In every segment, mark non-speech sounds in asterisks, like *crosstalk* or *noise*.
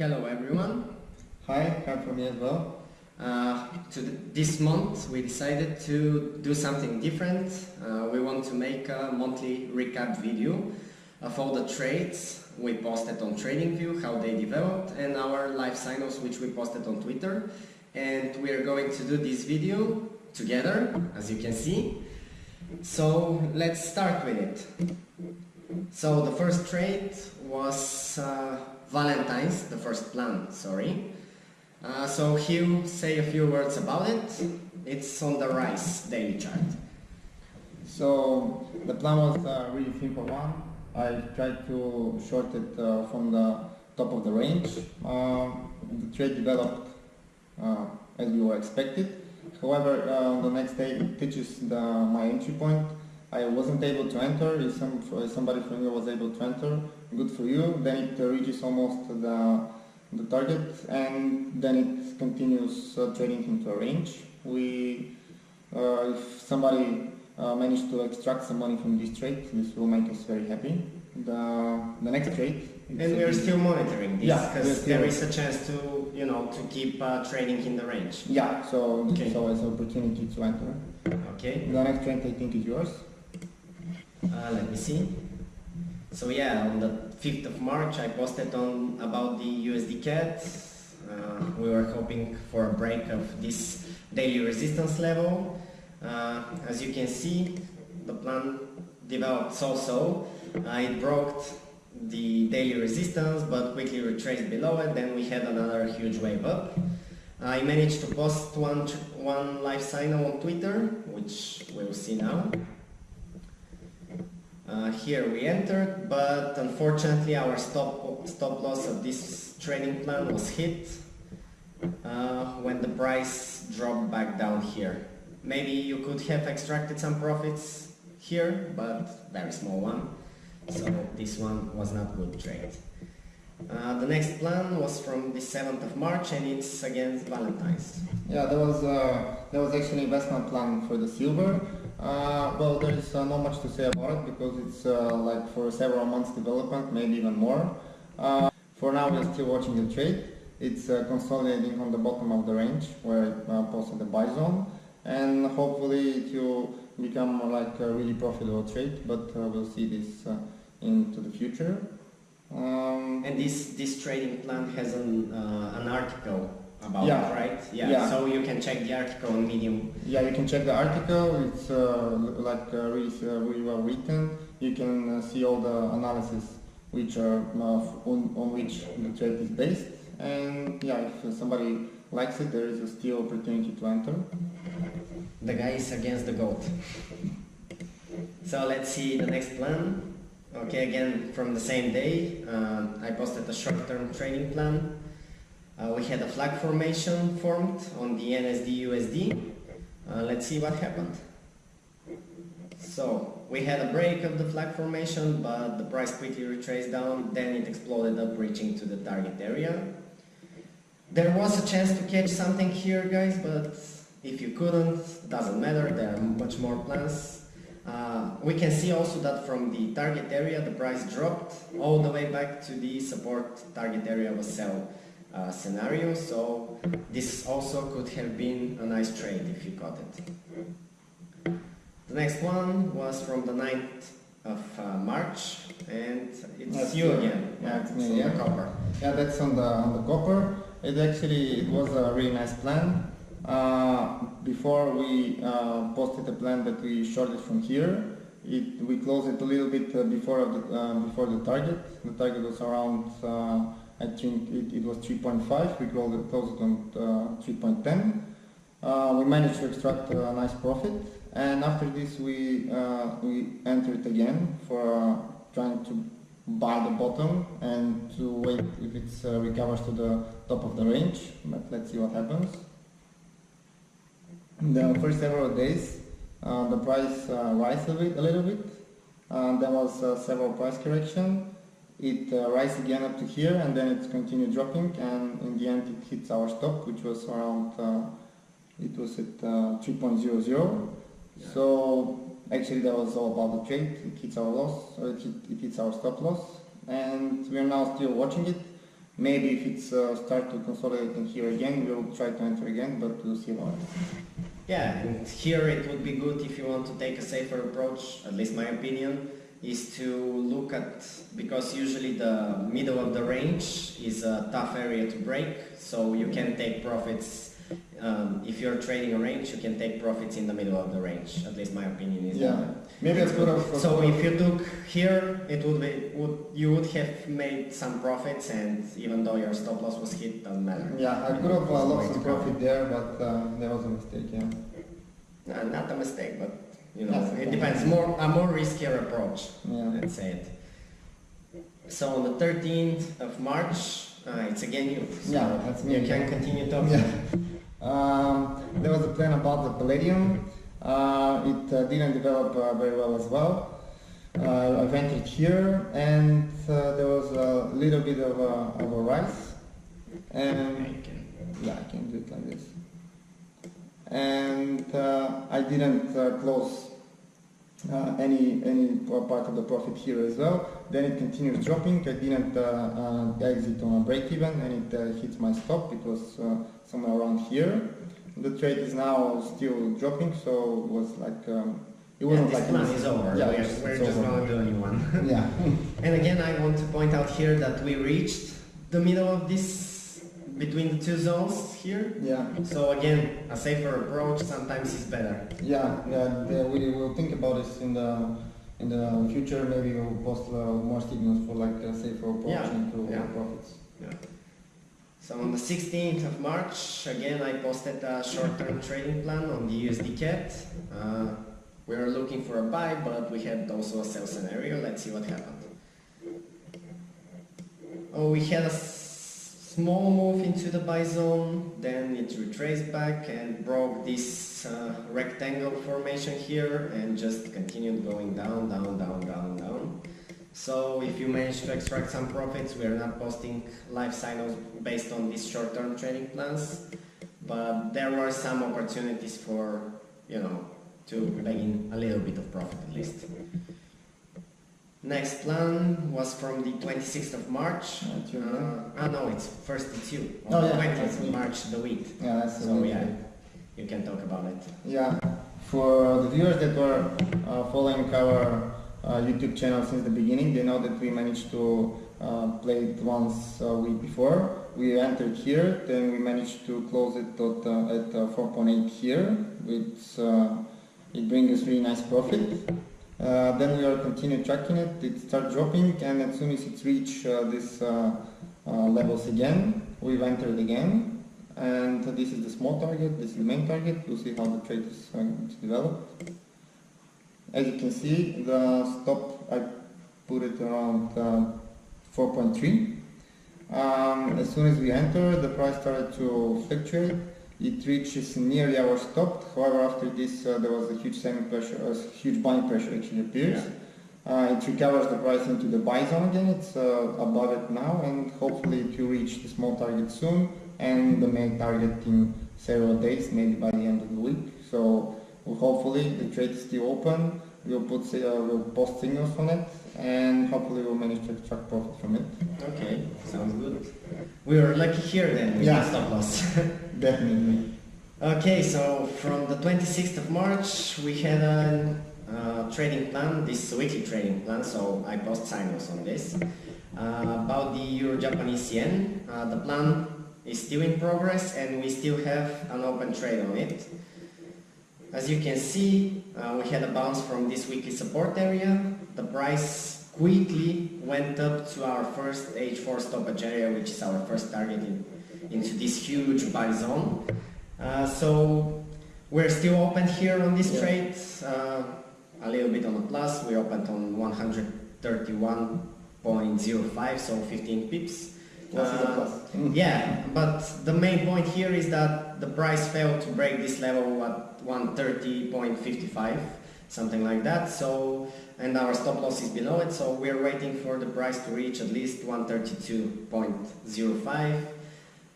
Hello everyone. Hi, hi from me as well. Uh, this month we decided to do something different. Uh, we want to make a monthly recap video of all the trades we posted on TradingView, how they developed, and our live signals which we posted on Twitter. And we are going to do this video together, as you can see. So let's start with it. So the first trade was uh, Valentine's, the first plan, sorry. Uh, so Hugh, say a few words about it. It's on the rise daily chart. So the plan was a really simple one. I tried to short it uh, from the top of the range. Uh, the trade developed uh, as we were expected. However, uh, the next day it touches the, my entry point. I wasn't able to enter. If, some, if somebody from you was able to enter, good for you. Then it reaches almost the the target and then it continues uh, trading into a range. We, uh, if somebody uh, managed to extract some money from this trade, this will make us very happy. The, the next trade. And we are still monitoring this Yeah, because we're there still- is a chance to, you know, to keep uh, trading in the range. Yeah, so Okay. it's always an opportunity to enter. Okay, The next trade I think is yours. Uh, let me see. So yeah, on the 5th of March I posted on about the USD CAD. Uh, we were hoping for a break of this daily resistance level. Uh, as you can see, the plan developed so-so. Uh, it broke the daily resistance but quickly retraced below it. Then we had another huge wave up. I managed to post one, one live signal on Twitter, which we'll see now. Uh, here we entered, but unfortunately our stop, stop loss of this trading plan was hit uh, when the price dropped back down here. Maybe you could have extracted some profits here, but very small one. So this one was not good trade. Uh, the next plan was from the 7th of March and it's against Valentine's. Yeah, there was uh, there was actually investment plan for the silver. Uh, well, there is uh, not much to say about it because it's uh, like for several months development, maybe even more. Uh, for now, we're still watching the trade. It's uh, consolidating on the bottom of the range where it uh, posted the buy zone, and hopefully it will become like a really profitable trade. But we'll see this into the future. Um, And this, this trading plan has an, an article about Yeah. it, right? Yeah. Yeah. So you can check the article on Medium. Yeah, you can check the article. It's uh, like uh, really, uh, really well written. You can uh, see all the analysis which are uh, on, on which the trade is based. And yeah, if somebody likes it, there is a still opportunity to enter. The guy is against the goat. So let's see the next plan. Okay, again from the same day, um, I posted a short-term training plan. Uh, we had a flag formation formed on the NZD USD. Uh, let's see what happened. So we had a break of the flag formation, but the price quickly retraced down. Then it exploded up, reaching to the target area. There was a chance to catch something here, guys, but if you couldn't, doesn't matter. There are much more plans. Uh, we can see also that from the target area, the price dropped all the way back to the support target area a sell uh, scenario. So this also could have been a nice trade if you caught it. The next one was from the 9th of uh, March, and it's That's you again. Yeah, it's me so the copper. Yeah, that's on the on the copper. It actually it was a really nice plan. Uh, before we uh, posted a plan that we shorted from here, it, we closed it a little bit uh, before of the, uh, before the target. The target was around uh, I think it, it was 3.5. We closed on uh, 3.10. Uh, we managed to extract a nice profit, and after this we uh, we entered again for trying to buy the bottom and to wait if it uh, recovers to the top of the range. But let's see what happens. The first several days, uh, the price uh, rise a, bit, a little bit. There was several price correction. It uh, rise again up to here and then it continued dropping and in the end it hits our stop which was around, uh, it was at uh, 3.00. So actually that was all about the trade. It hits our loss, or it, hit, it hits our stop loss and we are now still watching it. Maybe if it's uh, start to consolidating here again, we'll try to enter again, but we'll see about it. Yeah, and here it would be good if you want to take a safer approach, at least my opinion, is to look at, because usually the middle of the range is a tough area to break, so you can take profits, um, if you're trading a range, you can take profits in the middle of the range, at least my opinion is Yeah. that. Maybe It's good. So if you took here, it would be, would, you would have made some profits and even though your stop loss was hit, doesn't matter. Yeah, I could have uh, lost some profit there, but uh, that was a mistake. Yeah. Uh, not a mistake, but you know, it depends. More a more riskier approach. Yeah. Let's say it. So on the 13th of March, uh, it's again you. So Yeah, that's me You can continue talking. Yeah. Um, there was a plan about the palladium. Uh, it uh, didn't develop uh, very well as well. Uh, I entered here and uh, there was a little bit of a, of a rise. And yeah, I can do it like this. And uh, I didn't uh, close uh, any any part of the profit here as well. Then it continues dropping. I didn't uh, uh, exit on a break even, and it uh, hits my stop. It was uh, somewhere around here. The trade is now still dropping, so it was like um, it wasn't this like plan is over. Yeah, we're we're just over. gonna do a new one. yeah, *laughs* And again, I want to point out here that we reached the middle of this between the two zones here. yeah, So again, a safer approach sometimes is better. yeah, yeah. yeah, We will think about this in the in the future. Maybe we'll post uh, more signals for like a safer approach Yeah, into yeah. profits. So on the 16th of March, again I posted a short-term trading plan on the USD CAD. Uh, we were looking for a buy, but we had also a sell scenario. Let's see what happened. Oh, we had a small move into the buy zone, then it retraced back and broke this uh, rectangle formation here and just continued going down, down, down, down, down. So if you manage to extract some profits, we are not posting live signals based on these short-term trading plans, but there were some opportunities for, you know, to bring in a little bit of profit at least. Next plan was from the 26th of March. Uh, it's your Uh, ah no, it's first it's you. On Oh, the yeah, 20th of. March, the wheat. Yeah, that's So yeah, you can talk about it. Yeah, for the viewers that were uh, following our uh, YouTube channel since the beginning, they know that we managed to uh, play it once a week before. We entered here, then we managed to close it at, uh, at uh, 4.8 here, which uh, it brings us really nice profit. Uh, then we are continue tracking it, it start dropping and as soon as it reach uh, this uh, uh, levels again, we've entered again and this is the small target, this is the main target, we'll see how the trade is going to develop. As you can see, the stop, I put it around uh, 4.3. Um, as soon as we enter, the price started to fluctuate. It reaches nearly our stop. However, after this, uh, there was a huge selling pressure, a huge buying pressure actually appears. Uh, it recovers the price into the buy zone again. It's uh, above it now, and hopefully it will reach the small target soon and the main target in several days, maybe by the end of the week. So hopefully the trade is still open. We'll put uh, we'll post signals on it, and hopefully we'll manage to extract profit from it. Okay, sounds good. We are lucky here then with Yeah. the stop loss. *laughs* Definitely. Okay, so from the 26th of March we had a uh, trading plan, this weekly trading plan, so I post signals on this. Uh, about the Euro-Japanese yen, uh, the plan is still in progress and we still have an open trade on it. As you can see, uh, we had a bounce from this weekly support area. The price quickly went up to our first H4 stoppage area, which is our first target in, into this huge buy zone. Uh, so we're still open here on this Yeah. trade, uh, a little bit on the plus. We opened on 131.05, so 15 pips. Plus is a Uh, yeah, but the main point here is that the price failed to break this level at 130.55, something like that. So, and our stop loss is below it, so we're waiting for the price to reach at least 132.05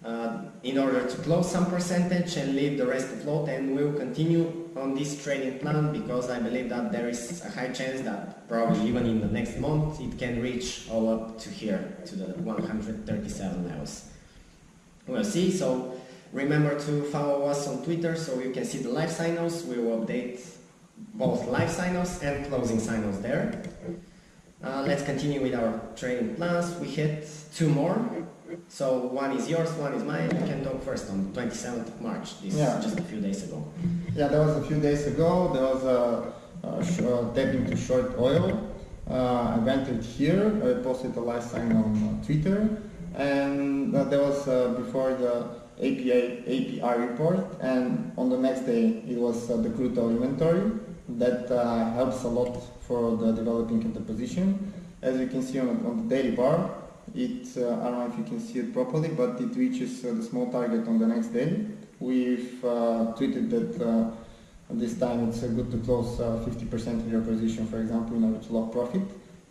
uh, in order to close some percentage and leave the rest afloat. And we'll continue on this trading plan because I believe that there is a high chance that probably even in the next month it can reach all up to here, to the 137 levels. We'll see, so remember to follow us on Twitter so you can see the live signals. We will update both live signals and closing signals there. Uh, let's continue with our trading plans. We hit two more. So one is yours, one is mine. We can talk first on 27th of March. This Yeah. just a few days ago. Yeah, that was a few days ago. There was a, a uh, tapping to short oil. Uh, I went it here. I posted a live sign on uh, Twitter, and uh, that was uh, before the API API report. And on the next day, it was uh, the crude oil inventory that uh, helps a lot for the developing of the position. As you can see on, on the daily bar, it uh, I don't know if you can see it properly, but it reaches uh, the small target on the next day. We've uh, tweeted that uh, this time it's uh, good to close uh, 50% of your position, for example, in order to lock profit.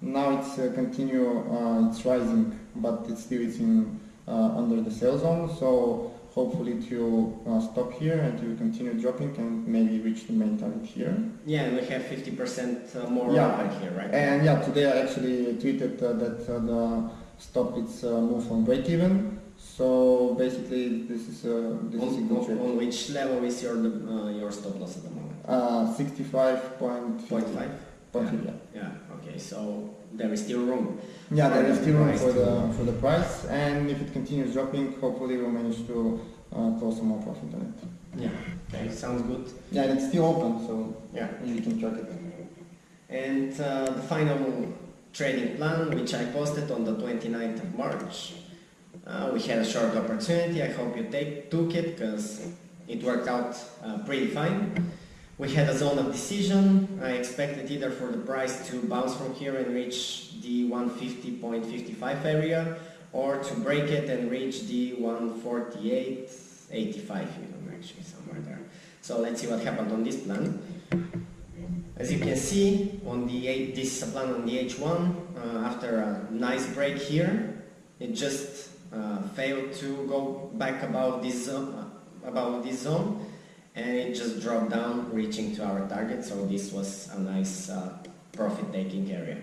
Now it's uh, continue, uh, it's rising, but it's still it's in uh, under the sell zone. So hopefully it will uh, stop here and will continue dropping and maybe reach the main target here. Yeah, and we have 50% more Yeah. open here, right? And yeah, today I actually tweeted uh, that uh, the stop it's uh, move on break even. So basically this is uh, this is a on, good trade. on which level is your uh, your stop loss at the moment? Uh, 65.5. yeah. Yeah, okay, so there is still room. Yeah, there is still room for the for the price, and if it continues dropping, hopefully we'll manage to uh, close some more profit on it. Yeah, okay, sounds good. Yeah, and it's still open, so Yeah. you can track it. And uh, the final trading plan, which I posted on the 29th of March, uh, we had a short opportunity. I hope you take, took it because it worked out uh, pretty fine. We had a zone of decision. I expected either for the price to bounce from here and reach the 150.55 area or to break it and reach the 148.85 even actually somewhere there. So let's see what happened on this plan. As you can see on the eight, this is a plan on the H1 uh, after a nice break here it just uh, failed to go back above this zone, uh, above this zone and it just dropped down reaching to our target. So this was a nice uh, profit taking area.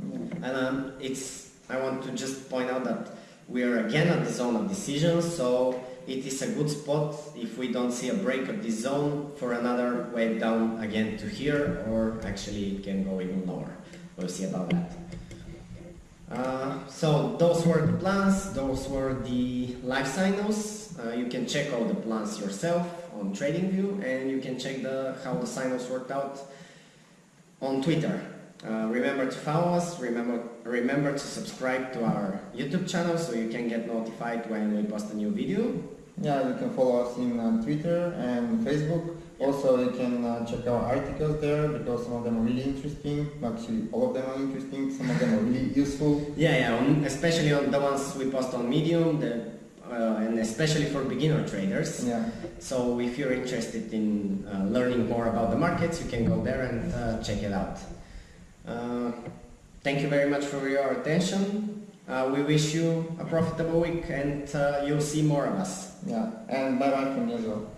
And um, it's I want to just point out that we are again at the zone of decision. So it is a good spot if we don't see a break of this zone for another wave down again to here or actually it can go even lower. We'll see about that. Uh, so those were the plans. Those were the live signals uh, you can check all the plans yourself on TradingView and you can check the how the signals worked out on Twitter uh, remember to follow us, remember, remember to subscribe to our YouTube channel so you can get notified when we post a new video. Yeah, you can follow us in uh, Twitter and Facebook. Also, you can uh, check our articles there because some of them are really interesting. Actually, all of them are interesting. Some of them are really useful. *laughs* Yeah, yeah, especially on the ones we post on Medium the, and especially for beginner traders. Yeah. So if you're interested in uh, learning more about the markets, you can go there and uh, check it out. Uh, thank you very much for your attention. Uh, we wish you a profitable week and uh, you'll see more of us. Yeah. And bye bye from well.